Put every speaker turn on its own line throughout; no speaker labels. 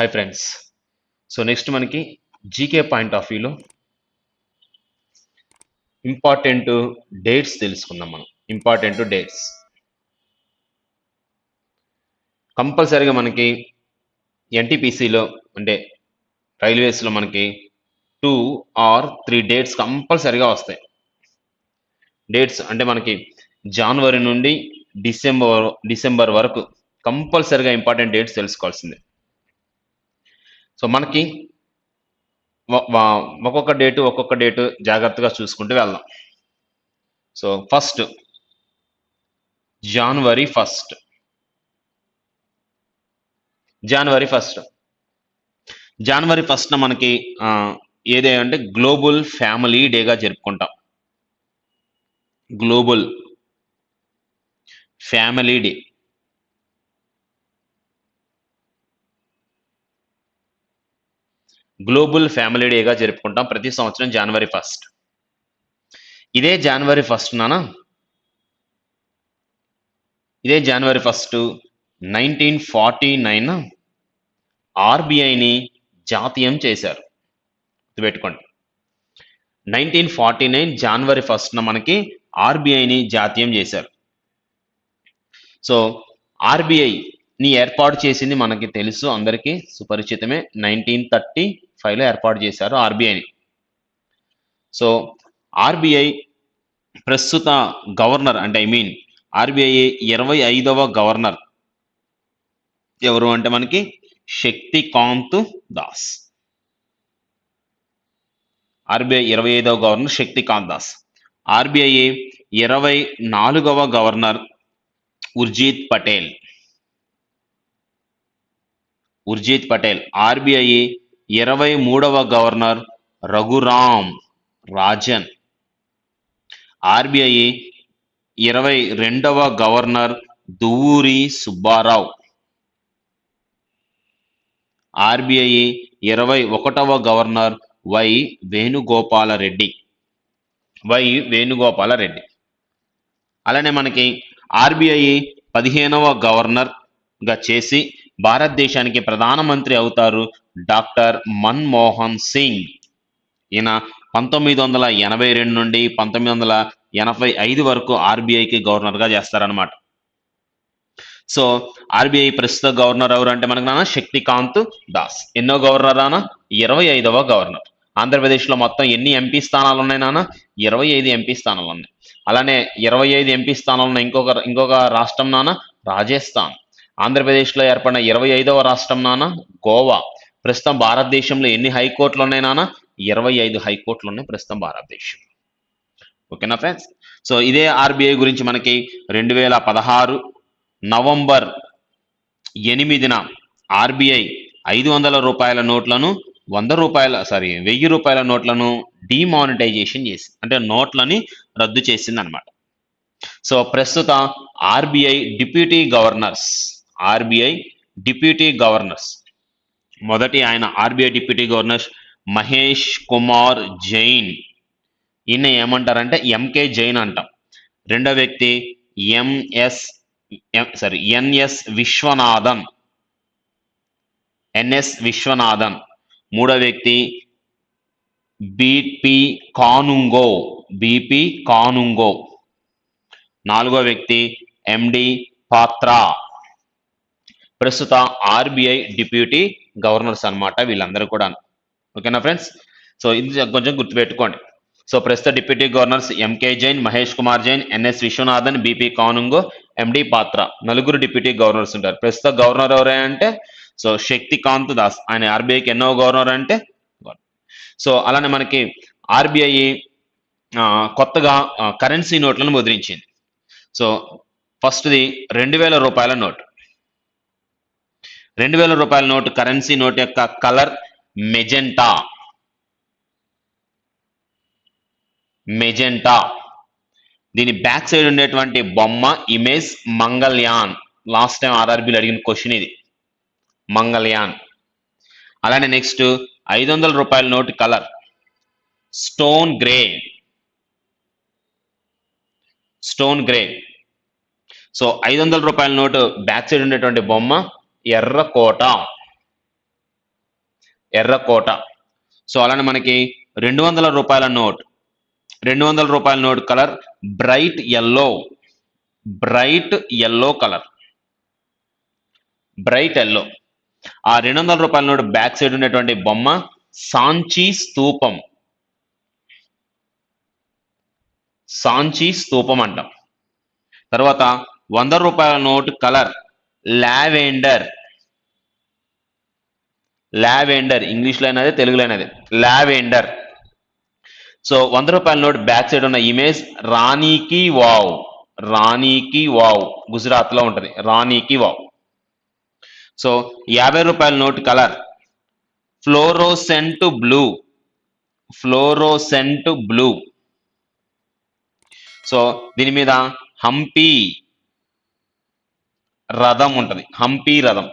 Hi friends so next మనకి GK point of వ్యూలో important dates తెలుసుకుందాం మనం. ఇంపార్టెంట్ డేట్స్ కంపల్సరీగా మనకి ఎన్టీపీసీలో అంటే రైల్వేస్లో మనకి టూ ఆర్ త్రీ డేట్స్ కంపల్సరీగా వస్తాయి. డేట్స్ అంటే మనకి జనవరి నుండి డిసెంబర్ డిసెంబర్ వరకు కంపల్సరీగా ఇంపార్టెంట్ డేట్స్ తెలుసుకోవాల్సిందే. సో మనకి ఒక్కొక్క డేటు ఒక్కొక్క డేటు జాగ్రత్తగా చూసుకుంటూ వెళ్దాం. సో ఫస్ట్ జనవరి ఫస్ట్. జనవరి ఫస్ట్. జనవరి ఫస్ట్న మనకి ఆ, ఏదే అంటే గ్లోబల్ ఫ్యామిలీ డేగా జరుపుకుంటాం. Global family day. Global family డేగా జరుపుకుంటాం ప్రతి సంవత్సరం జనవరి ఫస్ట్ ఇదే జనవరి ఫస్ట్ నానా? ఇదే జనవరి ఫస్ట్ నైన్టీన్ ఫార్టీ నైన్ ఆర్బీఐని జాతీయం చేశారు. గుర్తుపెట్టుకోండి. నైన్టీన్ ఫార్టీ నైన్ జనవరి ఫస్ట్న మనకి ఆర్బీఐని జాతీయం చేశారు. సో ఆర్బీఐని ఏర్పాటు చేసింది మనకి తెలుసు అందరికీ సుపరిచితమే. నైన్టీన్ థర్టీ ఫైవ్లో ఏర్పాటు చేశారు ఆర్బీఐని. సో ఆర్బీఐ ప్రస్తుత గవర్నర్ అంటే ఐ మీన్ ఆర్బీఐ ఇరవై ఐదవ గవర్నర్ ఎవరు అంటే మనకి శక్తికాంత్ దాస్. ఆర్బీఐ ఇరవై ఐదవ గవర్నర్ శక్తికాంత్ దాస్. ఆర్బీఐ ఇరవై నాలుగవ గవర్నర్ ఉర్జిత్ పటేల్. ఉర్జిత్ పటేల్. ఆర్బీఐ ఇరవై మూడవ గవర్నర్ రఘురామ్ రాజన్. ఆర్బీఐ ఇరవై రెండవ గవర్నర్ దువ్వూరి సుబ్బారావు. ఆర్బీఐ ఇరవై ఒకటవ governor Y Venugopal Reddy. Y Venugopal Reddy. అలానే మనకి ఆర్బీఐ పదిహేనవ గవర్నర్గా చేసి భారతదేశానికి ప్రధానమంత్రి అవుతారు డాక్టర్ మన్మోహన్ సింగ్. ఈయన పంతొమ్మిది వందల ఎనభై రెండు నుండి పంతొమ్మిది వందల ఎనభై ఐదు వరకు ఆర్బీఐకి గవర్నర్గా చేస్తారనమాట సో ఆర్బీఐ ప్రస్తుత గవర్నర్ ఎవరు అంటే మనకు నాన్న శక్తికాంత్ దాస్. ఎన్నో గవర్నర్ నాన్న? ఇరవై ఐదవ గవర్నర్. ఆంధ్రప్రదేశ్లో మొత్తం ఎన్ని ఎంపీ స్థానాలు ఉన్నాయి నాన్న? ఇరవై ఐదు ఎంపీ స్థానాలు ఉన్నాయి అలానే ఇరవై ఐదు ఎంపీ స్థానాలు ఉన్న ఇంకొక ఇంకొక రాష్ట్రం నాన్న? రాజస్థాన్. ఆంధ్రప్రదేశ్లో ఏర్పడిన ఇరవై ఐదవ రాష్ట్రం నాన్న గోవా. ప్రస్తుతం భారతదేశంలో ఎన్ని హైకోర్టులు ఉన్నాయి నాన్న? ఇరవై ఐదు హైకోర్టులు ఉన్నాయి ప్రస్తుతం భారతదేశం ఓకేనా ఫ్రెండ్స్? సో ఇదే ఆర్బీఐ గురించి మనకి రెండు వేల పదహారు నవంబర్ ఎనిమిదిన ఆర్బీఐ ఐదు వందల రూపాయల నోట్లను వంద రూపాయల సారీ వెయ్యి రూపాయల నోట్లను డిమానిటైజేషన్ చేసి అంటే నోట్లని రద్దు చేసింది అనమాట సో ప్రస్తుత RBI deputy governors RBI deputy governors. మొదటి ఆయన RBI deputy governor Mahesh Kumar Jain. ఈయన ఏమంటారంటే ఎంకే జైన్ అంటాం. రెండో వ్యక్తి MS sorry NS Viswanathan. NS Viswanathan. మూడో వ్యక్తి బిపి కానుంగో బిపి కానుంగో నాలుగో వ్యక్తి ఎండి పాత్రా ప్రస్తుత ఆర్బీఐ డిప్యూటీ గవర్నర్స్ అన్నమాట వీళ్ళందరూ కూడా ఓకేనా ఫ్రెండ్స్? సో ఇది కొంచెం గుర్తుపెట్టుకోండి. సో ప్రస్తుత deputy governors MK Jain Mahesh Kumar Jain NS Viswanathan BP Kanungo MD Patra నలుగురు డిప్యూటీ గవర్నర్స్ ఉంటారు. ప్రస్తుత గవర్నర్ ఎవరే అంటే? సో శక్తికాంత్ దాస్. ఆయన ఆర్బీఐకి ఎన్నో గవర్నర్ అంటే? సో అలానే మనకి ఆర్బీఐ కొత్తగా కరెన్సీ నోట్లను ముద్రించింది. సో ఫస్ట్ది రెండు వేల రూపాయల నోట్. రెండు వేల రూపాయల నోట్ కరెన్సీ నోట్ యొక్క కలర్ మెజెంటా మెజెంటా దీని బ్యాక్ సైడ్ ఉండేటువంటి బొమ్మ ఇమేజ్ మంగళయాన్. లాస్ట్ టైం ఆర్ఆర్బీలో అడిగిన క్వశ్చన్ ఇది. మంగళయాన్. అలానే నెక్స్ట్ ఐదు వందల రూపాయల note colour stone grey stone grey so ఐదు వందల రూపాయల నోటు బ్యాక్ సైడ్ ఉండేటువంటి బొమ్మ ఎర్రకోట. ఎర్రకోట. సో అలానే మనకి రెండు వందల రూపాయల నోట్. రెండు వందల రూపాయల note colour bright yellow. Bright yellow colour. Bright yellow. ఆ రెండు వందల రూపాయల నోట్ బ్యాక్ సైడ్ ఉన్నటువంటి బొమ్మ సాంచి స్తూపం. సాంచి స్తూపం అంటాం. తర్వాత వంద రూపాయల నోట్ కలర్ లావెండర్. లావెండర్ ఇంగ్లీష్లో అయినది తెలుగులో అయినది. లావెండర్. సో వంద రూపాయల నోట్ బ్యాక్ సైడ్ ఉన్న ఇమేజ్ రాణికి వావ్. రాణికి వావ్. గుజరాత్లో ఉంటుంది. రాణికి వావ్. సో యాభై రూపాయల note colour. Fluorescent blue. Fluorescent blue. So దీని మీద హంపి. రథం ఉంటుంది హంపి రథం.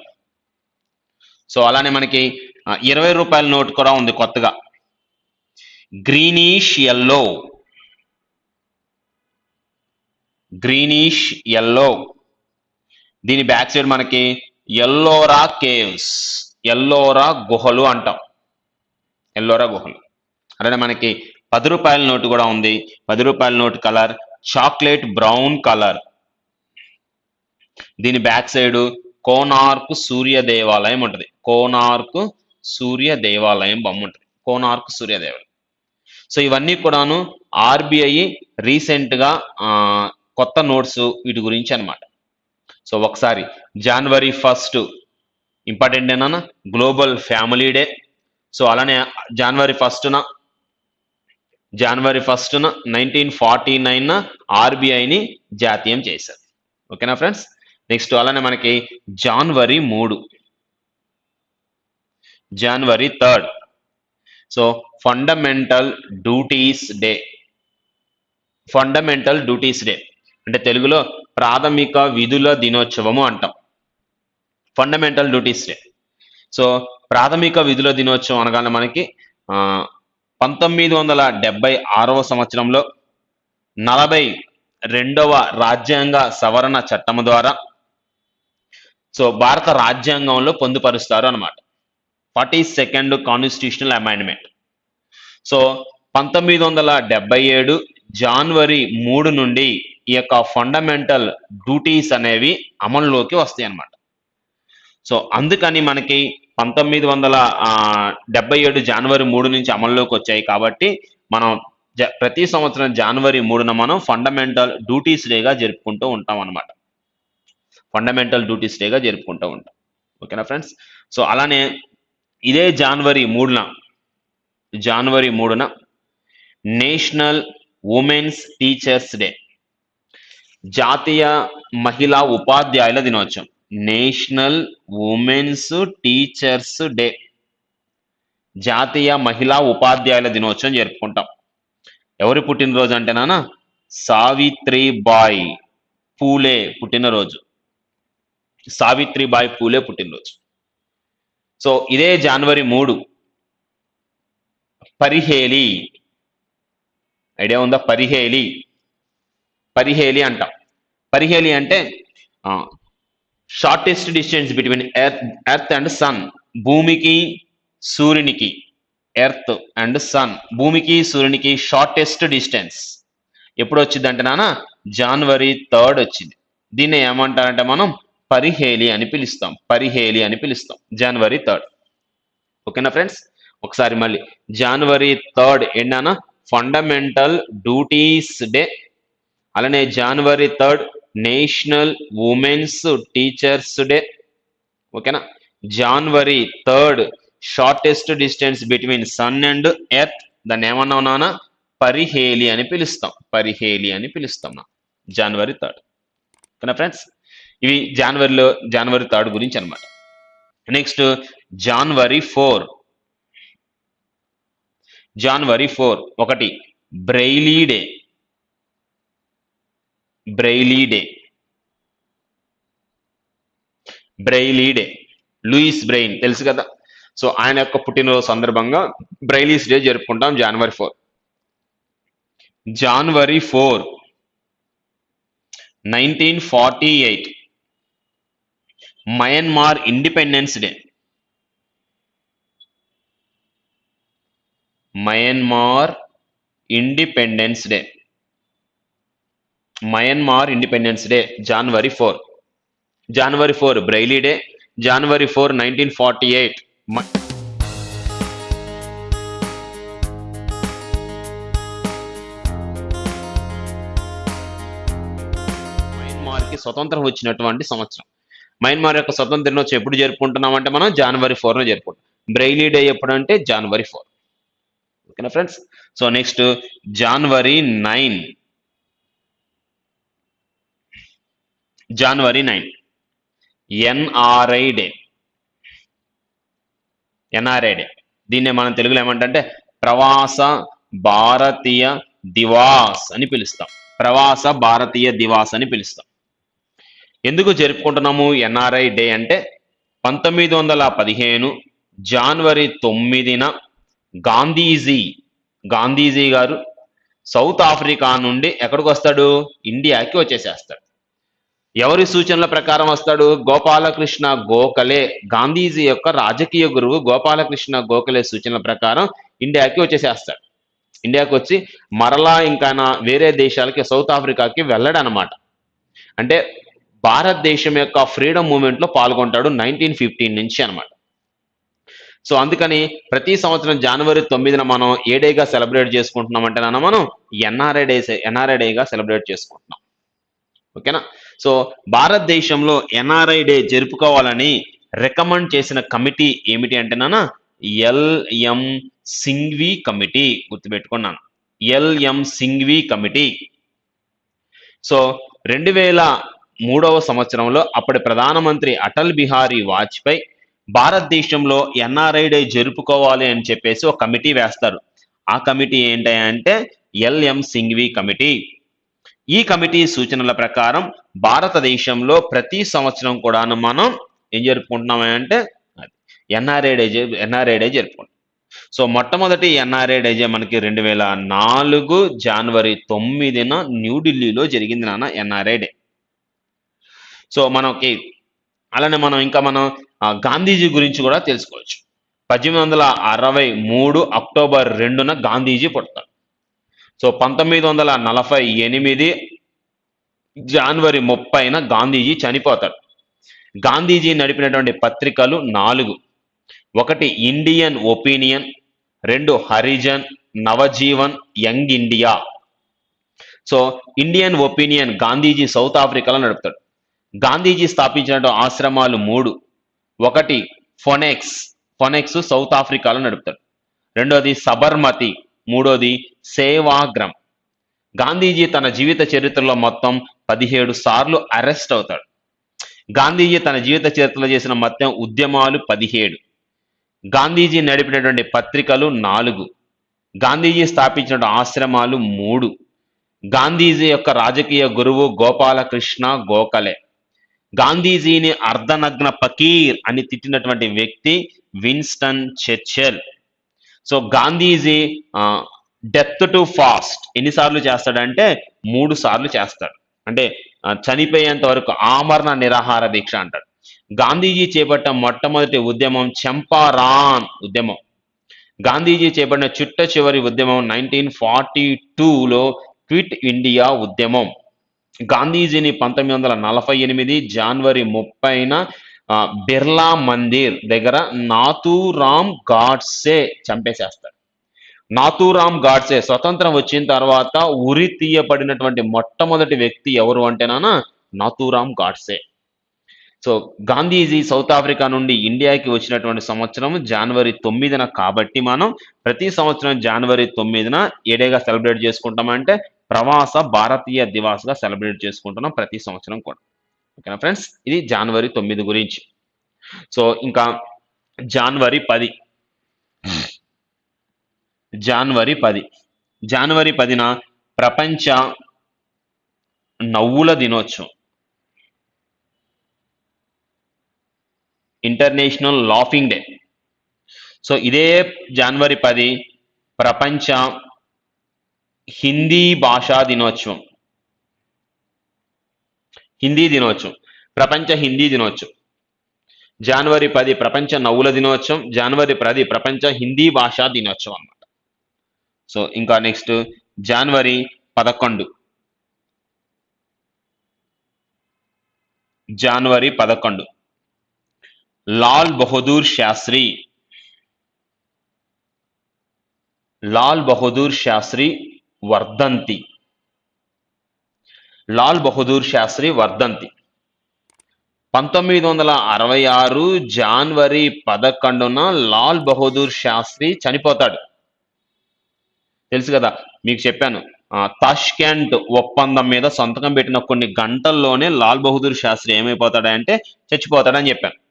సో అలానే మనకి ఇరవై రూపాయల నోట్ కూడా ఉంది కొత్తగా. Greenish yellow. Greenish yellow. దీని బ్యాక్ సైడ్ మనకి ఎల్లోరా కేవ్స్ ఎల్లోరా గుహలు అంటాం. ఎల్లోరా గుహలు. అలానే మనకి పది రూపాయల నోటు కూడా ఉంది. పది రూపాయల note colour chocolate brown colour. దీని బ్యాక్ సైడ్ కోనార్క్ సూర్య దేవాలయం ఉంటుంది. కోనార్క్ సూర్య దేవాలయం బొమ్మ ఉంటుంది. కోనార్క్ సూర్య దేవాలయం. సో ఇవన్నీ కూడాను ఆర్బిఐ రీసెంట్గా కొత్త నోట్స్ వీటి గురించి అనమాట సో ఒకసారి జనవరి ఫస్ట్ ఇంపార్టెంట్ ఏనా గ్లోబల్ ఫ్యామిలీ డే. సో అలానే జనవరి ఫస్ట్న జనవరి ఫస్ట్న నైన్టీన్ ఫార్టీ నైన్ ఆర్బీఐని జాతీయం చేశారు. ఓకేనా ఫ్రెండ్స్? నెక్స్ట్ అలానే మనకి జనవరి మూడు. జనవరి third so fundamental duties day fundamental duties day అంటే తెలుగులో ప్రాథమిక విధుల దినోత్సవము అంటాం. ఫండమెంటల్ డ్యూటీస్ డే సో ప్రాథమిక విధుల దినోత్సవం అనగానే మనకి పంతొమ్మిది వందల డెబ్బై ఆరవ సంవత్సరంలో నలభై రెండవ రాజ్యాంగ సవరణ చట్టం ద్వారా సో భారత రాజ్యాంగంలో పొందుపరుస్తారు అనమాట forty second constitutional amendment. So పంతొమ్మిది వందల డెబ్బై ఏడు జనవరి మూడు నుండి ఈ యొక్క ఫండమెంటల్ డ్యూటీస్ అనేవి అమల్లోకి వస్తాయి అన్నమాట. సో అందుకని మనకి పంతొమ్మిది వందల డెబ్బై ఏడు జనవరి మూడు నుంచి అమల్లోకి వచ్చాయి కాబట్టి మనం జ- ప్రతి సంవత్సరం జనవరి మూడున మనం ఫండమెంటల్ డ్యూటీస్ డేగా జరుపుకుంటూ ఉంటాం అన్నమాట. ఫండమెంటల్ డ్యూటీస్ డేగా జరుపుకుంటూ ఉంటాం. ఓకేనా ఫ్రెండ్స్ సో అలానే ఇదే జనవరి మూడున జనవరి మూడున నేషనల్ ఉమెన్స్ టీచర్స్ డే జాతీయ మహిళా ఉపాధ్యాయుల దినోత్సవం నేషనల్ ఉమెన్స్ టీచర్స్ డే జాతీయ మహిళా ఉపాధ్యాయుల దినోత్సవం జరుపుకుంటాం. ఎవరి పుట్టినరోజు అంటేనా సావిత్రిబాయి పూలే పుట్టినరోజు. సావిత్రిబాయి పూలే పుట్టినరోజు. సో ఇదే జనవరి మూడు. పరిహేలి. ఐడియా ఉందా? పరిహేలి. పరిహేలి అంటాం. పరిహేలి అంటే shortest distance between earth earth and sun భూమికి సూర్యునికి. ఎర్త్ అండ్ సన్ భూమికి సూర్యునికి షార్టెస్ట్ డిస్టెన్స్ ఎప్పుడు వచ్చింది అంటే నాన్న? జనవరి థర్డ్ వచ్చింది. దీన్ని ఏమంటారంటే మనం పరిహేలి అని పిలుస్తాం. పరిహేలి అని పిలుస్తాం. జనవరి థర్డ్ ఓకేనా ఫ్రెండ్స్? ఒకసారి మళ్ళీ. జనవరి థర్డ్ ఏంటన్నా ఫండమెంటల్ డ్యూటీస్ డే అలానే జనవరి third national women's teachers day ఓకేనా? జనవరి third shortest distance between sun and earth దాన్ని ఏమన్నా నాన్న పరిహేలి అని పిలుస్తాం. పరిహేలి అని పిలుస్తాం. నా జనవరి థర్డ్ ఓకేనా ఫ్రెండ్స్? ఇవి జనవరిలో జనవరి థర్డ్ గురించి అనమాట నెక్స్ట్ జనవరి ఫోర్. జనవరి ఫోర్ ఒకటి Braille day. Braille day. Braille day. Louis Braille తెలుసు కదా? సో ఆయన యొక్క పుట్టినరోజు సందర్భంగా బ్రైలీస్ డే జరుపుకుంటాం జనవరి ఫోర్. జనవరి four. Nineteen forty eight. Myanmar independence day Myanmar independence day Myanmar independence day జనవరి ఫోర్ జనవరి ఫోర్ బ్రైలీ డే జనవరి ఫోర్ నైన్టీన్ ఫార్టీ ఎయిట్ మయన్మార్కి స్వతంత్రం వచ్చినటువంటి సంవత్సరం. మయన్మార్ యొక్క స్వతంత్ర దినోత్సవం ఎప్పుడు జరుపుకుంటున్నాం అంటే మనం జనవరి ఫోర్న జరుపుకుంటాం. బ్రైలీ డే ఎప్పుడు అంటే జనవరి ఫోర్ ఓకేనా ఫ్రెండ్స్ సో నెక్స్ట్ జనవరి నైన్ జనవరి nine NRI day NRI day దీన్నే మనం తెలుగులో ఏమంటే ప్రవాస భారతీయ దివాస్ అని పిలుస్తాం. ప్రవాస భారతీయ దివాస్ అని పిలుస్తాం. ఎందుకు జరుపుకుంటున్నాము? ఎన్ఆర్ఐ డే అంటే పంతొమ్మిది వందల పదిహేను జనవరి తొమ్మిదిన గాంధీజీ గాంధీజీ గారు సౌత్ ఆఫ్రికా నుండి ఎక్కడికి వస్తాడు? ఇండియాకి వచ్చేసేస్తాడు. ఎవరి సూచనల ప్రకారం వస్తాడు? గోపాలకృష్ణ గోఖలే గాంధీజీ యొక్క రాజకీయ గురువు గోపాలకృష్ణ గోఖలే సూచనల ప్రకారం ఇండియాకి వచ్చేసేస్తాడు. ఇండియాకి వచ్చి మరలా ఇంకా నా వేరే దేశాలకి సౌత్ ఆఫ్రికాకి వెళ్ళడనమాట. అంటే భారతదేశం యొక్క ఫ్రీడమ్ మూమెంట్లో పాల్గొంటాడు నైన్టీన్ ఫిఫ్టీన్ నుంచి అనమాట సో అందుకని ప్రతి సంవత్సరం జనవరి తొమ్మిదిన మనం ఏ డేగా సెలబ్రేట్ చేసుకుంటున్నాం అంటే నాన్న మనం ఎన్ఆర్ఐ డే ఎన్ఆర్ఐ డేగా సెలబ్రేట్ చేసుకుంటున్నాం. ఓకేనా? సో భారతదేశంలో ఎన్ఆర్ఐ డే జరుపుకోవాలని రికమెండ్ చేసిన కమిటీ ఏమిటి అంటే నాన్న? ఎల్ఎం సింఘ్వి కమిటీ గుర్తుపెట్టుకున్నాను ఎల్ఎం సింఘ్వి కమిటీ. సో రెండు వేల మూడవ సంవత్సరంలో అప్పటి ప్రధానమంత్రి అటల్ బిహారీ వాజ్పేయి భారతదేశంలో ఎన్ఆర్ఐ డే జరుపుకోవాలి అని చెప్పేసి ఒక కమిటీ వేస్తారు. ఆ కమిటీ ఏంటి అంటే ఎల్ఎం సింఘ్వి కమిటీ. ఈ కమిటీ సూచనల ప్రకారం భారతదేశంలో ప్రతి సంవత్సరం కూడా మనం ఏం జరుపుకుంటున్నాం అంటే ఎన్ఆర్ఐ డే ఎన్ఆర్ఐ డే జరుపుకుంటాం. సో మొట్టమొదటి ఎన్ఆర్ఐ డే మనకి రెండు వేల నాలుగు జనవరి తొమ్మిదిన న్యూఢిల్లీలో జరిగింది నాన్న ఎన్ఆర్ఐ డే. సో మనకి అలానే మనం ఇంకా మనం గాంధీజీ గురించి కూడా తెలుసుకోవచ్చు. పద్దెనిమిది వందల అరవై మూడు అక్టోబర్ రెండున గాంధీజీ పుడతాడు. సో పంతొమ్మిది వందల నలభై ఎనిమిది జనవరి ముప్పైన గాంధీజీ చనిపోతాడు. గాంధీజీ నడిపినటువంటి పత్రికలు నాలుగు. ఒకటి ఇండియన్ ఒపీనియన్ రెండు Harijan Navajivan Young India. So Indian Opinion Gandhiji south ఆఫ్రికాలో నడుపుతాడు. గాంధీజీ స్థాపించిన ఆశ్రమాలు మూడు. ఒకటి ఫొనెక్స్. ఫొనెక్స్ సౌత్ ఆఫ్రికాలో నడుపుతాడు రెండోది సబర్మతి. మూడోది సేవాగ్రం. గాంధీజీ తన జీవిత చరిత్రలో మొత్తం పదిహేడు సార్లు అరెస్ట్ అవుతాడు. గాంధీజీ తన జీవిత చరిత్రలో చేసిన మొత్తం ఉద్యమాలు పదిహేడు. గాంధీజీ నడిపినటువంటి పత్రికలు నాలుగు. గాంధీజీ స్థాపించిన ఆశ్రమాలు మూడు. గాంధీజీ యొక్క రాజకీయ గురువు గోపాలకృష్ణ గోఖలే. గాంధీజీని అర్ధనగ్న పకీర్ అని తిట్టినటువంటి వ్యక్తి Winston Churchill. So Gandhiji death to fast ఎన్నిసార్లు చేస్తాడంటే మూడు సార్లు చేస్తాడు. అంటే చనిపోయేంత వరకు ఆమరణ నిరాహార దీక్ష అంటాడు. గాంధీజీ చేపట్టిన మొట్టమొదటి ఉద్యమం చంపారాన్ ఉద్యమం. గాంధీజీ చేపట్టిన చిట్ట చివరి ఉద్యమం నైన్టీన్ ఫార్టీ టూలో క్విట్ ఇండియా ఉద్యమం. గాంధీజీని పంతొమ్మిది వందల నలభై ఎనిమిది జనవరి ముప్పైన బిర్లా మందిర్ దగ్గర నాతూరామ్ గాడ్సే చంపేసేస్తాడు. నాతూరామ్ గాడ్సే స్వతంత్రం వచ్చిన తర్వాత ఉరి తీయబడినటువంటి మొట్టమొదటి వ్యక్తి ఎవరు అంటేనా Nathuram Godse. So Gandhiji south Africa నుండి ఇండియాకి వచ్చినటువంటి సంవత్సరం జనవరి తొమ్మిదిన కాబట్టి మనం ప్రతి సంవత్సరం జనవరి తొమ్మిదిన ఏడేగా సెలబ్రేట్ చేసుకుంటామంటే ప్రవాస భారతీయ దివాస్గా సెలబ్రేట్ చేసుకుంటున్నాం ప్రతి సంవత్సరం కూడా. ఓకేనా ఫ్రెండ్స్? ఇది జనవరి తొమ్మిది గురించి. సో ఇంకా జనవరి పది. జనవరి పది. జనవరి పదిన ప్రపంచ నవ్వుల దినోత్సవం. ఇంటర్నేషనల్ లాఫింగ్ డే సో ఇదే జనవరి పది ప్రపంచ హిందీ భాషా దినోత్సవం. హిందీ దినోత్సవం. ప్రపంచ హిందీ దినోత్సవం. జనవరి పది ప్రపంచ నవ్వుల దినోత్సవం. జనవరి పది ప్రపంచ హిందీ భాషా దినోత్సవం అన్నమాట. సో ఇంకా నెక్స్ట్ జనవరి పదకొండు. జనవరి పదకొండు. లాల్ బహదూర్ శాస్త్రి. లాల్ బహదూర్ శాస్త్రి వర్ధంతి. లాల్ బహదూర్ శాస్త్రి వర్ధంతి. పంతొమ్మిది వందల అరవై ఆరు జనవరి పదకొండున లాల్ బహదూర్ శాస్త్రి చనిపోతాడు. తెలుసు కదా మీకు చెప్పాను. తాష్కెంట్ ఒప్పందం మీద సంతకం పెట్టిన కొన్ని గంటల్లోనే లాల్ బహదూర్ శాస్త్రి ఏమైపోతాడంటే చచ్చిపోతాడని చెప్పాను.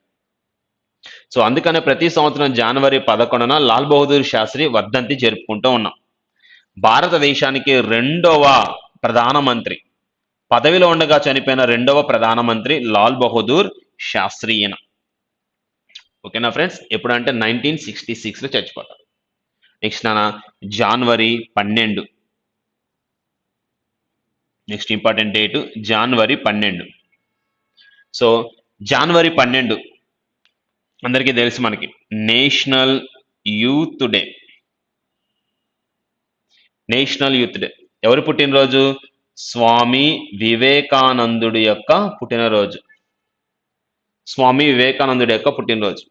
సో అందుకనే ప్రతి సంవత్సరం జనవరి పదకొండున లాల్ బహదూర్ శాస్త్రి వర్ధంతి జరుపుకుంటూ ఉన్నాం. భారతదేశానికి రెండవ ప్రధానమంత్రి పదవిలో ఉండగా చనిపోయిన రెండవ ప్రధానమంత్రి లాల్ బహదూర్ శాస్త్రీయన ఓకేనా ఫ్రెండ్స్? ఎప్పుడంటే నైన్టీన్ సిక్స్టీ సిక్స్లో చచ్చిపోతారు నెక్స్ట్ నాన్న జనవరి పన్నెండు. నెక్స్ట్ ఇంపార్టెంట్ డేట్ జనవరి పన్నెండు. సో జనవరి పన్నెండు అందరికీ తెలుసు మనకి. National youth day. National youth day. ఎవరు పుట్టినరోజు? స్వామి వివేకానందుడి యొక్క పుట్టినరోజు. స్వామి వివేకానందుడి యొక్క పుట్టినరోజు.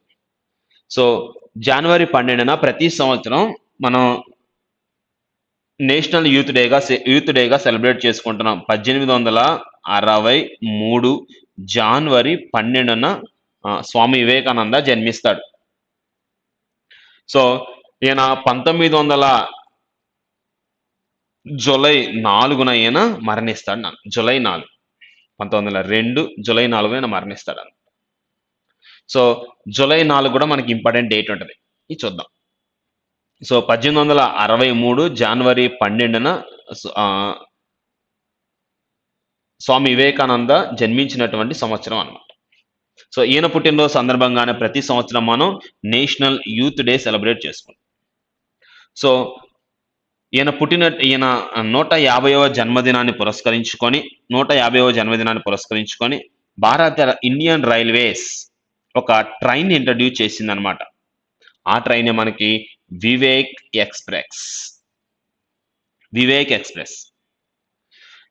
సో జనవరి పన్నెండున ప్రతి సంవత్సరం మనం నేషనల్ యూత్ డేగా యూత్ డేగా సెలబ్రేట్ చేసుకుంటున్నాం. పద్దెనిమిది వందల అరవై మూడు జనవరి పన్నెండున స్వామి వివేకానంద జన్మిస్తాడు. సో ఈయన పంతొమ్మిది వందల జులై నాలుగున ఈయన మరణిస్తాడు నాన్న. జూలై నాలుగు. పంతొమ్మిది వందల రెండు జులై నాలుగు ఈయన మరణిస్తాడు అన్న సో జులై నాలుగు కూడా మనకి ఇంపార్టెంట్ డేట్ ఉంటుంది. ఇది చూద్దాం. సో పద్దెనిమిది వందల అరవై మూడు జనవరి పన్నెండున స్వామి వివేకానంద జన్మించినటువంటి సంవత్సరం అన్నమాట. సో ఈయన పుట్టినరోజు సందర్భంగానే ప్రతి సంవత్సరం మనం నేషనల్ యూత్ డే సెలబ్రేట్ చేసుకుంటాం. సో ఈయన పుట్టిన ఈయన నూట యాభైవ జన్మదినాన్ని పురస్కరించుకొని నూట యాభైవ జన్మదినాన్ని పురస్కరించుకొని భారత ఇండియన్ రైల్వేస్ ఒక ట్రైన్ ఇంట్రడ్యూస్ చేసింది అనమాట ఆ ట్రైన్ మనకి వివేక్ ఎక్స్ప్రెస్. వివేక్ ఎక్స్ప్రెస్.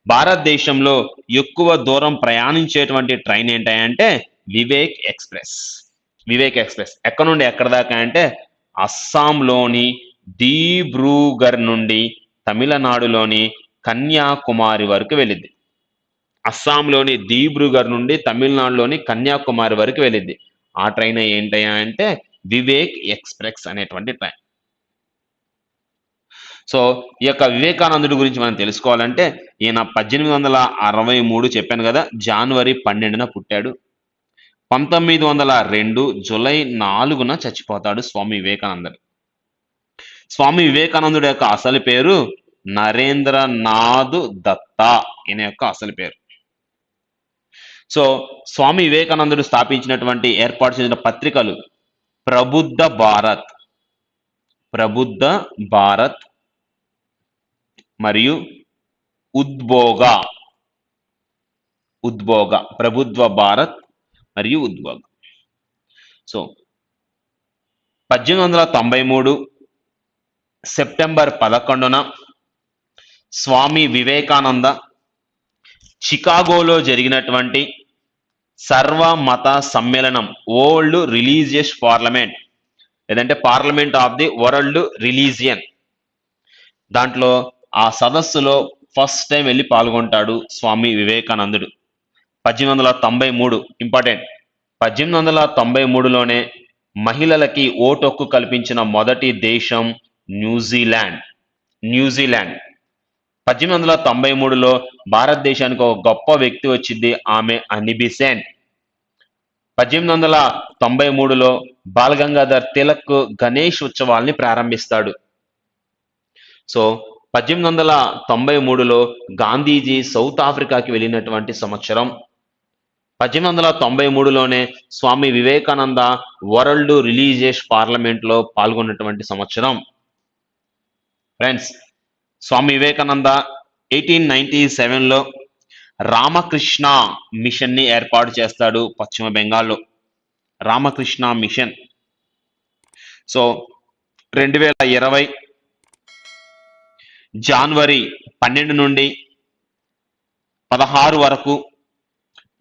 భారతదేశంలో ఎక్కువ దూరం ప్రయాణించేటువంటి ట్రైన్ ఏంటంటే వివేక్ ఎక్స్ప్రెస్. వివేక్ ఎక్స్ప్రెస్. ఎక్కడ నుండి? ఎక్కడ దాకా అంటే అస్సాంలోని దీబ్రూగర్ నుండి తమిళనాడులోని కన్యాకుమారి వరకు వెళ్ళింది అస్సాంలోని దీబ్రూగర్ నుండి తమిళనాడులోని కన్యాకుమారి వరకు వెళ్ళింది ఆ ట్రైన్ ఏంటయ్యా అంటే వివేక్ ఎక్స్ప్రెస్ అనేటువంటి ట్రైన్. సో ఈ యొక్క వివేకానందుడి గురించి మనం తెలుసుకోవాలంటే ఈయన పద్దెనిమిది వందల అరవై మూడు చెప్పాను కదా జనవరి పన్నెండున పుట్టాడు. పంతొమ్మిది వందల రెండు జూలై నాలుగున చచ్చిపోతాడు స్వామి వివేకానందుడు. స్వామి వివేకానందుడు యొక్క అసలు పేరు నరేంద్రనాథ్ దత్తా ఈయన యొక్క అసలు పేరు. సో స్వామి వివేకానందుడు స్థాపించినటువంటి ఏర్పాటు చేసిన పత్రికలు ప్రబుద్ధ భారత్ ప్రబుద్ధ భారత్ మరియు ఉద్భోగ ఉద్భోగ ప్రభుత్వ భారత్ మరియు ఉద్వేగం సో పద్దెనిమిది వందల తొంభై మూడు సెప్టెంబర్ పదకొండున స్వామి వివేకానంద చికాగోలో జరిగినటువంటి సర్వ మత సమ్మేళనం ఓల్డ్ రిలీజియస్ పార్లమెంట్ లేదంటే parliament of the world religion. దాంట్లో ఆ సదస్సులో ఫస్ట్ టైం వెళ్ళి పాల్గొంటాడు స్వామి వివేకానందుడు. పద్దెనిమిది వందల తొంభై మూడు ఇంపార్టెంట్. పద్దెనిమిది వందల తొంభై మూడులోనే మహిళలకి ఓటు హక్కు కల్పించిన మొదటి దేశం న్యూజిలాండ్. న్యూజిలాండ్. పద్దెనిమిది వందల తొంభై మూడులో భారతదేశానికి ఒక గొప్ప వ్యక్తి వచ్చింది ఆమె అనిబిసెంట్ పద్దెనిమిది వందల తొంభై మూడులో బాలగంగాధర్ తిలక్ గణేష్ ఉత్సవాల్ని ప్రారంభిస్తాడు. సో పద్దెనిమిది వందల తొంభై మూడులో గాంధీజీ సౌత్ ఆఫ్రికాకి వెళ్ళినటువంటి సంవత్సరం పద్దెనిమిది వందల తొంభై మూడులోనే స్వామి వివేకానంద వరల్డ్ రిలీజియస్ పార్లమెంట్లో పాల్గొన్నటువంటి సంవత్సరం. Friends Swami Vivekananda eighteen ninety సెవెన్లో రామకృష్ణ మిషన్ని ఏర్పాటు చేస్తాడు పశ్చిమ బెంగాల్లో. రామకృష్ణ మిషన్. సో రెండు వేల ఇరవై జనవరి పన్నెండు నుండి పదహారు వరకు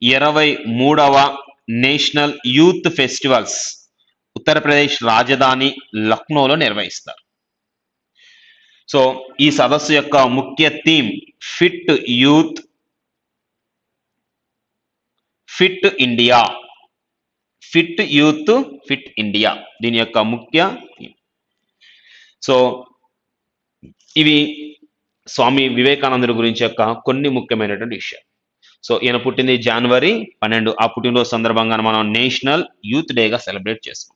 ఇరవై మూడవ నేషనల్ యూత్ ఫెస్టివల్స్ ఉత్తరప్రదేశ్ రాజధాని లక్నోలో నిర్వహిస్తారు. సో ఈ సదస్సు యొక్క ముఖ్య theme fit youth fit India. Fit youth fit India. దీని యొక్క ముఖ్య థీమ్. సో ఇవి స్వామి వివేకానందుడి గురించి యొక్క కొన్ని ముఖ్యమైనటువంటి విషయాలు. సో ఈయన పుట్టింది జనవరి పన్నెండు. ఆ పుట్టినరోజు సందర్భంగా మనం నేషనల్ యూత్ డేగా సెలబ్రేట్ చేసుకుంటాం